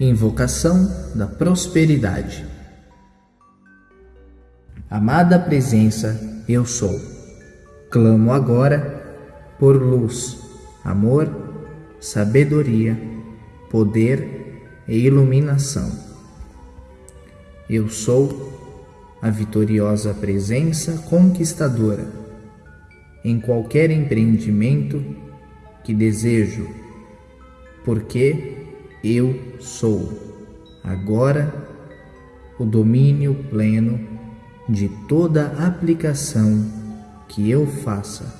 Invocação da prosperidade. Amada presença, eu sou. Clamo agora por luz, amor, sabedoria, poder e iluminação. Eu sou a vitoriosa presença conquistadora em qualquer empreendimento que desejo, porque eu sou agora o domínio pleno de toda aplicação que eu faça.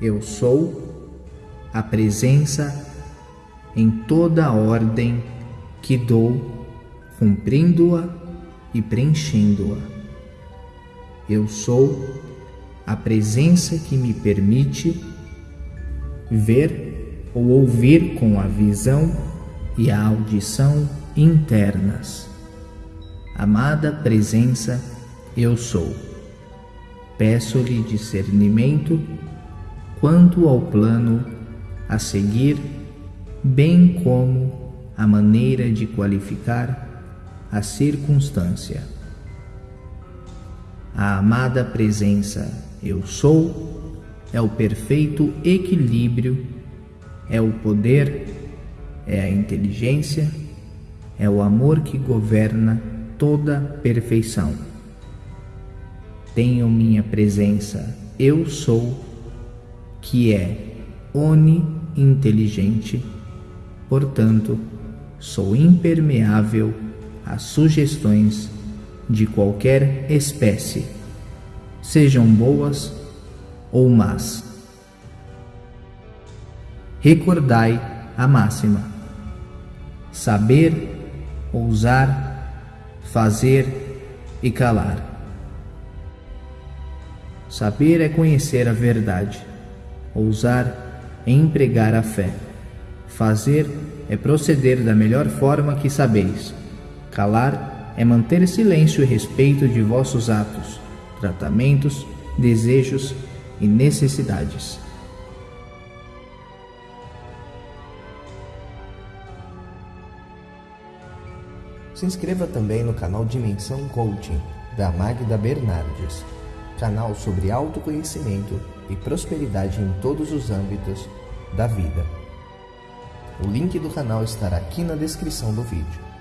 Eu sou a presença em toda ordem que dou, cumprindo-a e preenchendo-a. Eu sou a presença que me permite ver ou ouvir com a visão e a audição internas. Amada presença, eu sou. Peço-lhe discernimento quanto ao plano a seguir, bem como a maneira de qualificar a circunstância. A amada presença, eu sou, é o perfeito equilíbrio é o poder, é a inteligência, é o amor que governa toda perfeição. Tenho minha presença, eu sou, que é oni-inteligente, portanto, sou impermeável às sugestões de qualquer espécie, sejam boas ou más recordai a máxima: saber, ousar, fazer e calar. Saber é conhecer a verdade, ousar é empregar a fé, fazer é proceder da melhor forma que sabeis, calar é manter silêncio e respeito de vossos atos, tratamentos, desejos e necessidades. Se inscreva também no canal Dimensão Coaching, da Magda Bernardes, canal sobre autoconhecimento e prosperidade em todos os âmbitos da vida. O link do canal estará aqui na descrição do vídeo.